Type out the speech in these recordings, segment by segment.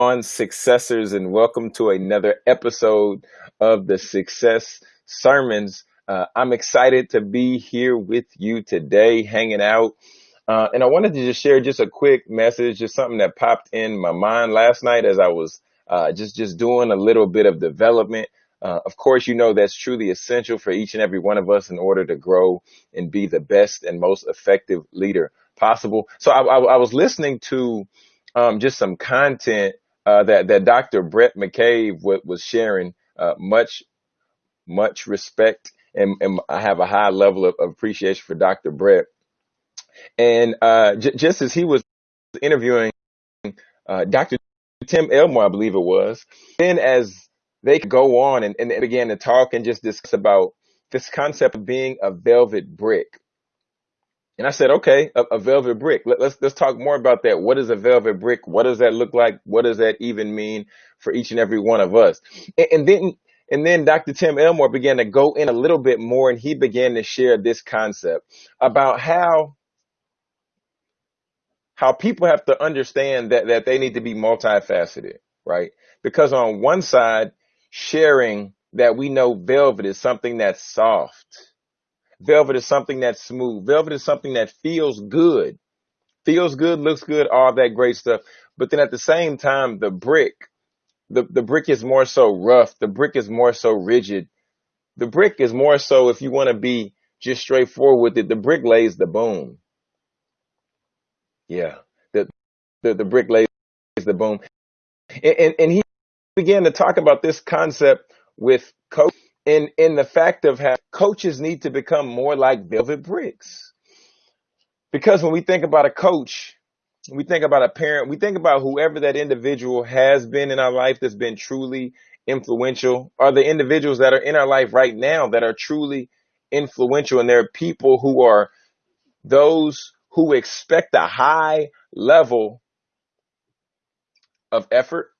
on successors and welcome to another episode of the success sermons. Uh, i'm excited to be here with you today hanging out. Uh, and i wanted to just share just a quick message just something that popped in my mind last night as i was uh, just just doing a little bit of development. Uh, of course you know that's truly essential for each and every one of us in order to grow and be the best and most effective leader possible. So i, I, I was listening to um, just some content uh, that that Dr. Brett McCabe was sharing. Uh, much much respect, and, and I have a high level of, of appreciation for Dr. Brett. And uh, j- just as he was interviewing uh, Dr. Tim Elmore, I believe it was, then as they could go on and, and they began to talk and just discuss about this concept of being a velvet brick and I said, okay, a, a velvet brick. Let, let's let's talk more about that. What is a velvet brick? What does that look like? What does that even mean for each and every one of us? And, and then and then Dr. Tim Elmore began to go in a little bit more, and he began to share this concept about how how people have to understand that that they need to be multifaceted, right? Because on one side, sharing that we know velvet is something that's soft Velvet is something that's smooth. Velvet is something that feels good. Feels good, looks good, all that great stuff. But then at the same time, the brick, the, the brick is more so rough. The brick is more so rigid. The brick is more so, if you want to be just straightforward with it, the brick lays the boom. Yeah. The, the, the brick lays the boom. And, and, and he began to talk about this concept with coach in in the fact of how coaches need to become more like velvet bricks. Because when we think about a coach, we think about a parent, we think about whoever that individual has been in our life that's been truly influential, are the individuals that are in our life right now that are truly influential. And there are people who are those who expect a high level of effort,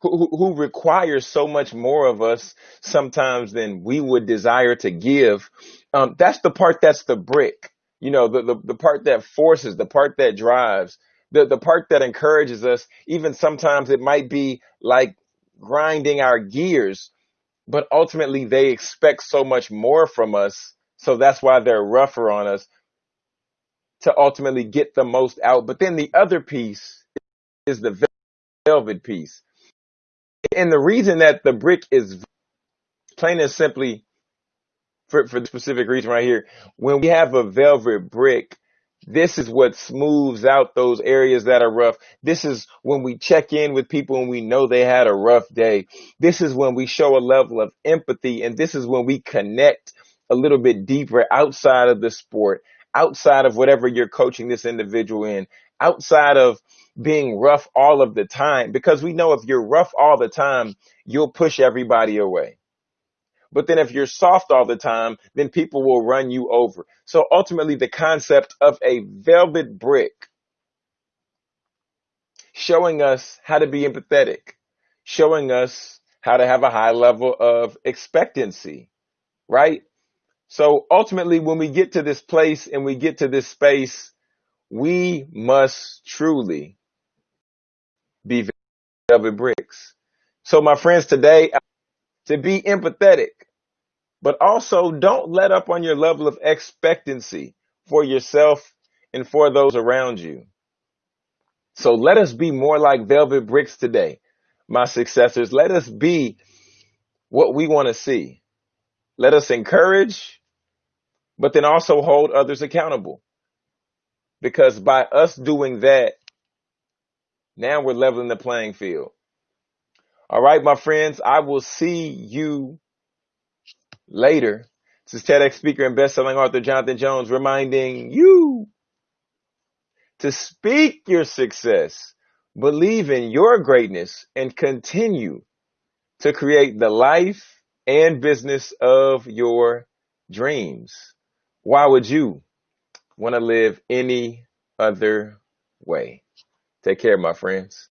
who, who requires so much more of us sometimes than we would desire to give. Um, that's the part that's the brick, you know, the, the, the part that forces, the part that drives, the, the part that encourages us. Even sometimes it might be like grinding our gears, but ultimately they expect so much more from us. So that's why they're rougher on us to ultimately get the most out. But then the other piece is the velvet piece and the reason that the brick is plain and simply for, for the specific reason right here, when we have a velvet brick, this is what smooths out those areas that are rough. This is when we check in with people and we know they had a rough day. This is when we show a level of empathy and this is when we connect a little bit deeper outside of the sport, outside of whatever you're coaching this individual in, outside of being rough all of the time because we know if you're rough all the time, you'll push everybody away. But then if you're soft all the time, then people will run you over. So ultimately the concept of a velvet brick showing us how to be empathetic, showing us how to have a high level of expectancy, right? So ultimately when we get to this place and we get to this space, we must truly be velvet bricks. So my friends, today, to be empathetic, but also don't let up on your level of expectancy for yourself and for those around you. So let us be more like velvet bricks today, my successors. Let us be what we want to see. Let us encourage, but then also hold others accountable. Because by us doing that, now we're leveling the playing field. All right, my friends, I will see you later. This is TEDx speaker and best-selling author Jonathan Jones reminding you to speak your success, believe in your greatness, and continue to create the life and business of your dreams. Why would you want to live any other way? Take care, my friends.